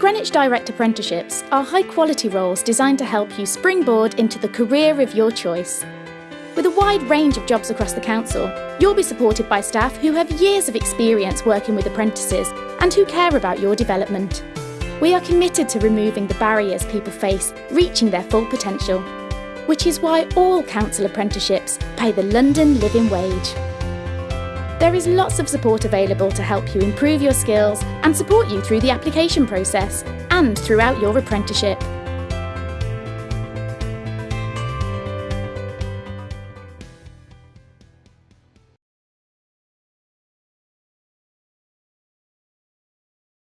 Greenwich Direct Apprenticeships are high quality roles designed to help you springboard into the career of your choice. With a wide range of jobs across the council, you'll be supported by staff who have years of experience working with apprentices and who care about your development. We are committed to removing the barriers people face reaching their full potential, which is why all council apprenticeships pay the London living wage. There is lots of support available to help you improve your skills and support you through the application process and throughout your apprenticeship.